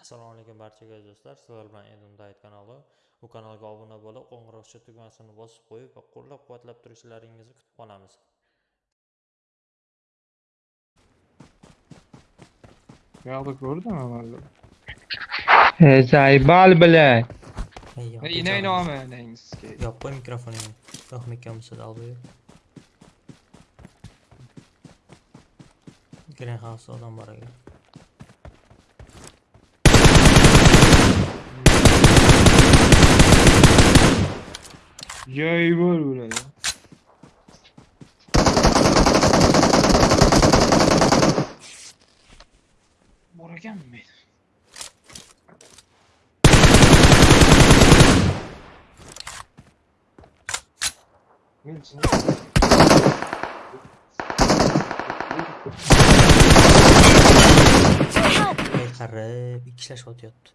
Assalomu alaykum barchaga do'stlar. Sizlar bilan Edim Dayt kanali. Bu kanalga obuna bo'lib, qo'ng'iroqcha tugmasini bosib qo'yib va qo'llab-quvvatlab turishlaringizni kutib qolamiz. Bu yoqda ko'rdim amalda. E, Zaybal yo'q, yine aynı ama neyiniz ki? Yop qo'y mikrofoningni. Yo'q, mikrofon aldı. Greenhouse odam bor ekan. Yay var buna ya. Buragen mi? Wilson. Karı bir kişiler şot yaptı.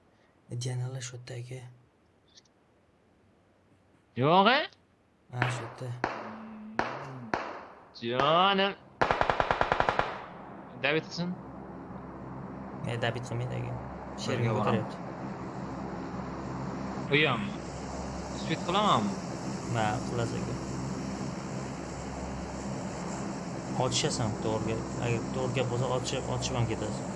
Diyanala şottaki. Yok he? Ha, shu yerda. Canım. Davidson. E, David qilmaydi aka. Sherga boraman. ko'taryapti. Uyam. Spit qilaman. Ha, qilasiz aka. Otishasan to'g'riga. Agar to'g'ri gap bo'lsa otishib, otishib ham ketasiz.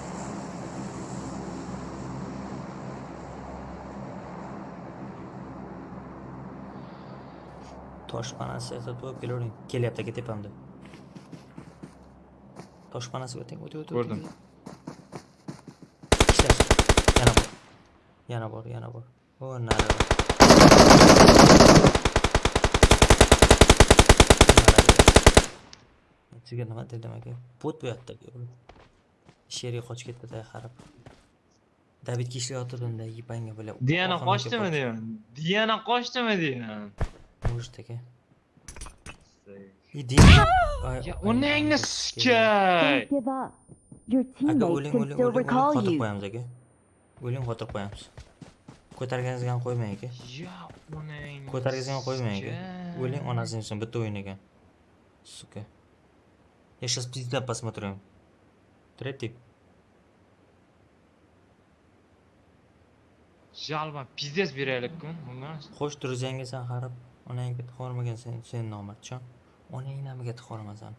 Toshpanasi sotib olib kelavering kelyapti aka tepamda toshpanasiga o'ting o'ting o'ting Ko'rdim. Yana bor yana bor yana bor o narada sizga nima dedim aka bot bu yoqda sherga qochib ketdi qarab davidga ishlayotganda yipanga bular Diana orqamga qoçtı mı qoch- diyorsun? Diana qoçtı mı Můžeš taky. Jdi. O nengnesče! Aga өлең өлең өлең қатып қоямыз әке. Өлең қатып қоямыз. Көтергеніңізген қоймай әке. Көтергеніңізген қоймай әке. Үшін. Сука. Я сейчас пиздец посмотрю. Третий. Жалма, пиздец берелік күн. Onangga tixormagan sen sen nomardchon onang namiga tixormasan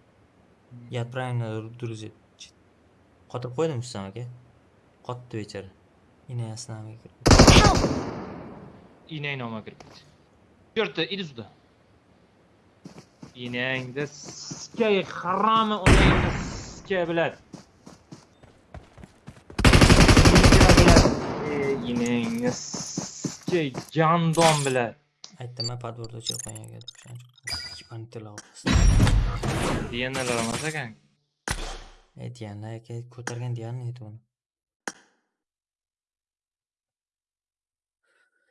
я правильно друзья qotirib qo'ydim san aka qotdi bechora inasi namiga kirib İğneyi nama kirib ketdi. To'rtta idi sуда. inangda sikey harami onangni sikey biladi. inangni sikey jandon biladi. Aytdim man подворда o'chirib qo'ygan ekan tilovat Dianalar emas ekan. ko'targan deganini aytib uni O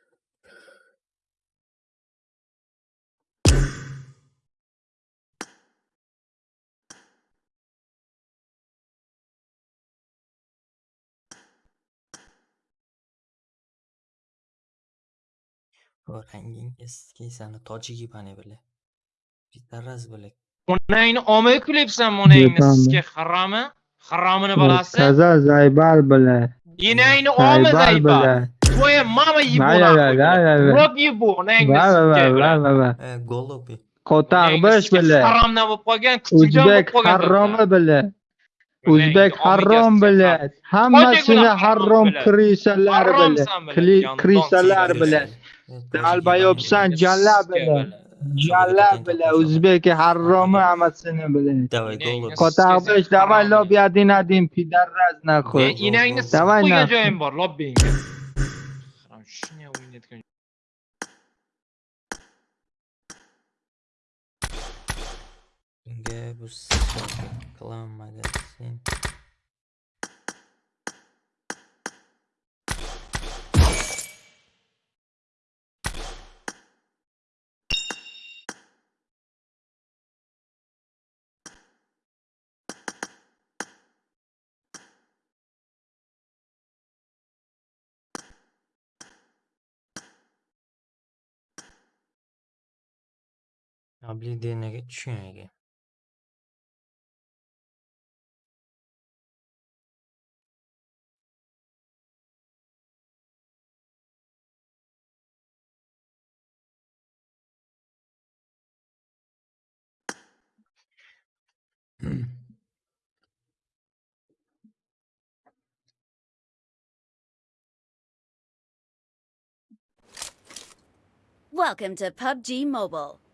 ranging eski sani tojik yibani bile bitarraz bile Onangni olmay kulyapsanmi onangni Yetaman. sikey harami? Haromini balasi. Taza Zaybal bilan. İğneyni olma Zaybal zayba. bilan. Tvoya mama Va, va, va, va, va, va. Rot yibu onangni Va va va sikey va biladi. va va. e, golobi Qotaqbish bilan. Haromdan bo'lib qolgan, O'zbek qolgan. harromi bilan. Onangni O'zbek gaskiya bilan. Hammasini bilan bilan. krisalar bilan. Bilan, Krisalar sigara البيوبسان جلاب جلاب الأوزبك حرام عمد سنه بلنه کتاق بش دوان لا بیادی ندیم پیدر رز نخور این این سپو یه جا این بار لا بینگ Gabus Klamadesin. Nablidine geçiyor Ege. Welcome to PUBG Mobile.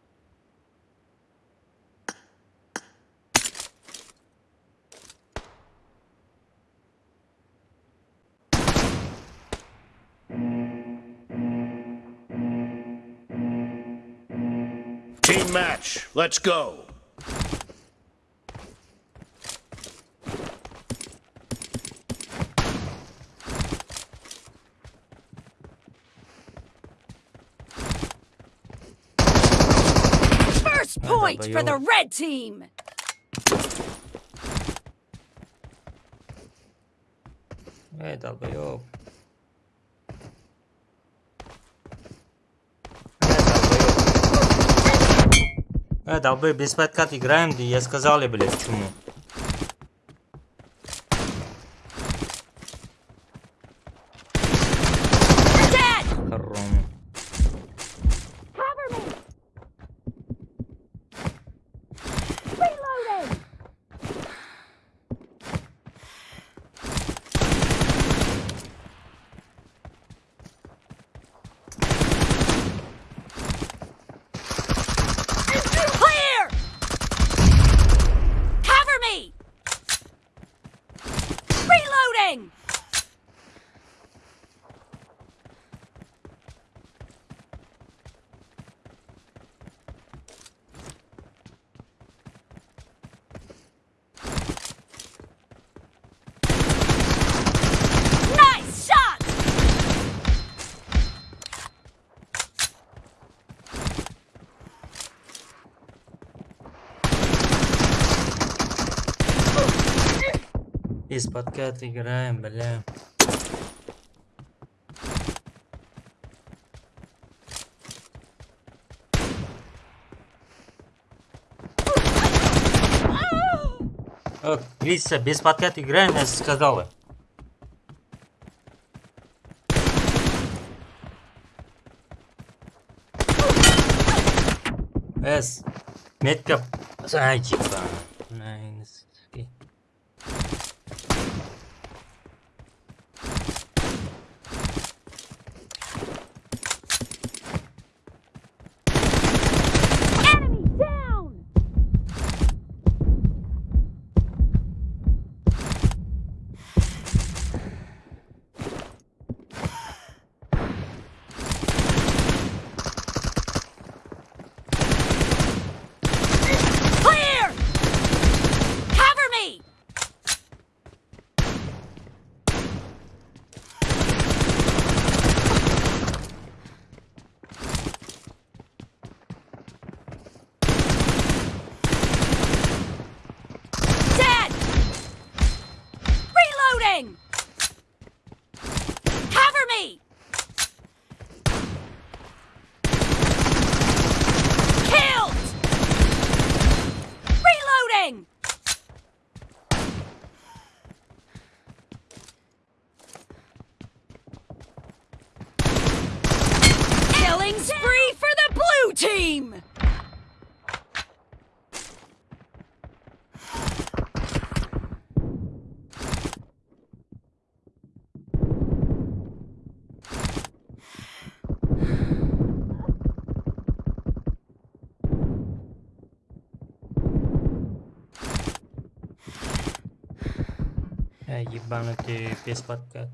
Team match, let's go. First point for the red team. Hey, W. Э, долбоёб, без подкат играем, да я сказали, блядь, почему. Из-под кат играем, бля. Криса, без подкат играем, я сказала. С. Метка. Зайчика. Найс. Э, ебанутый без подкат.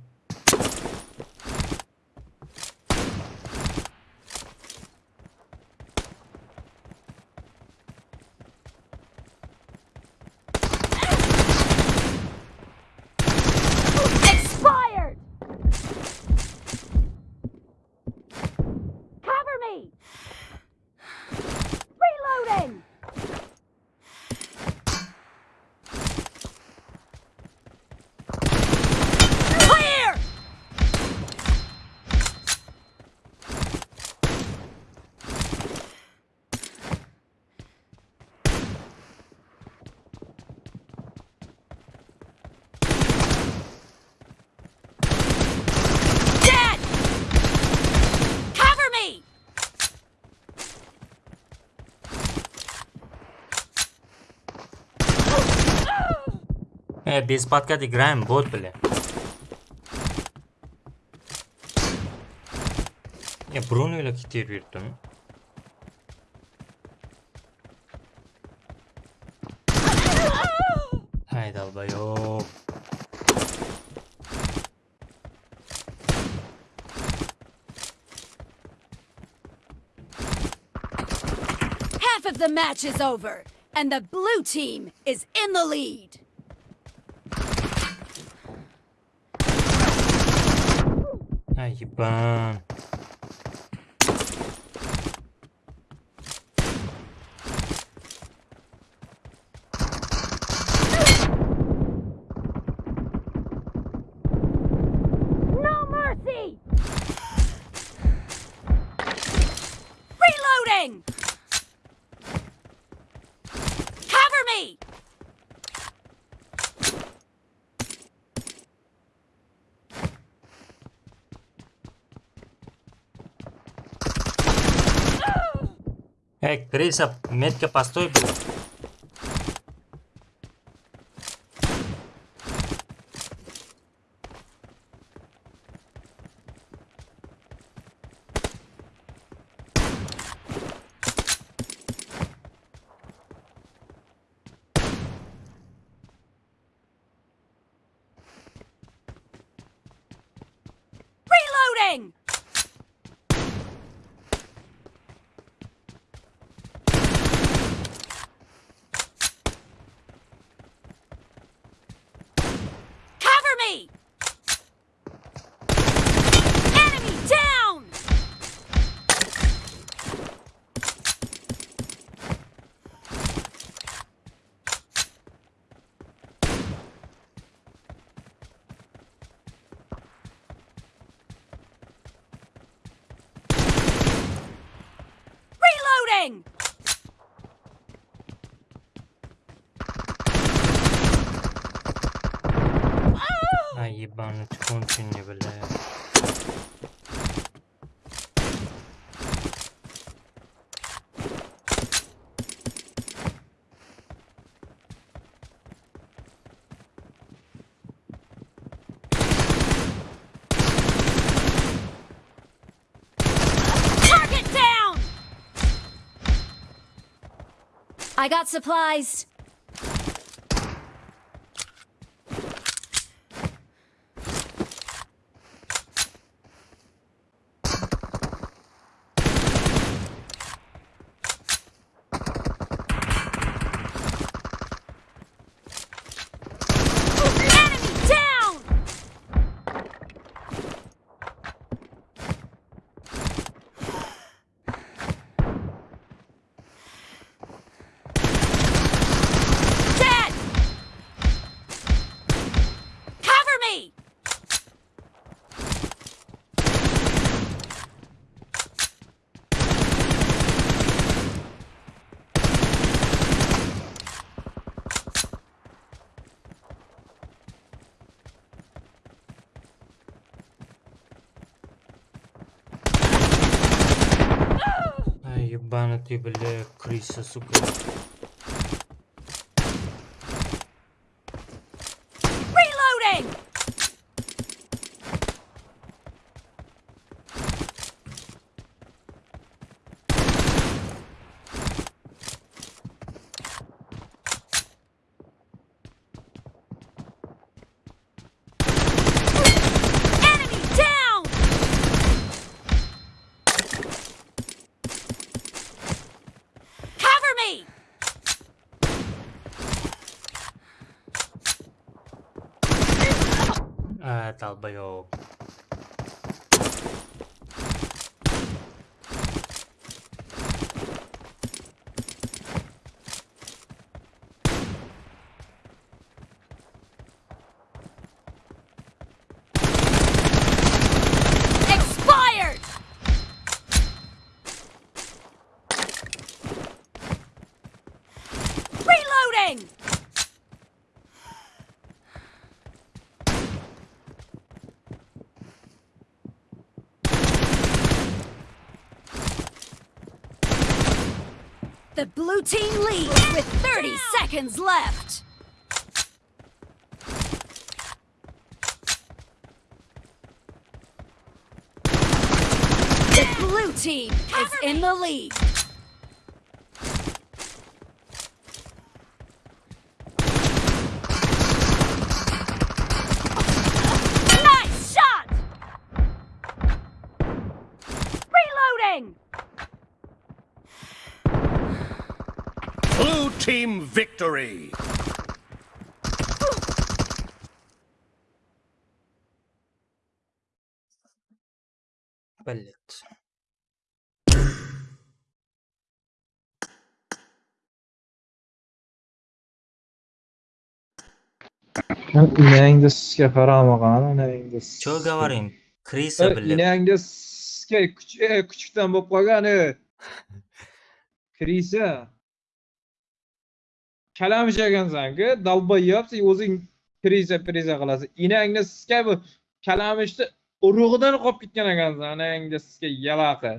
без подкат играем, бот, бля. Я Бруно ile кетер yürüttüm. Haydi albayo. Half of the match is over, and the blue team is in the lead. 那一般。Ек, Криса, метко постой, блядь. Reloading! moving! Ay ben continuable. I got supplies. ебанутый, бля, крыса, сука. 小朋友。The blue team leads with 30 down. seconds left. The blue team is in the lead. Team victory! Bullet. Yangi sizga qaramag'an, yangi siz. Cho'lga boring, Krisa bilib. Yangi sizga kuchukdan bo'lib qolgan. Krisa. Kalamish ekansan-ku, o'zing priza priza qilasan. enangni sizga bu kalamishni urug'idan qolib ketgan ekansan, inangda sizga yalaqi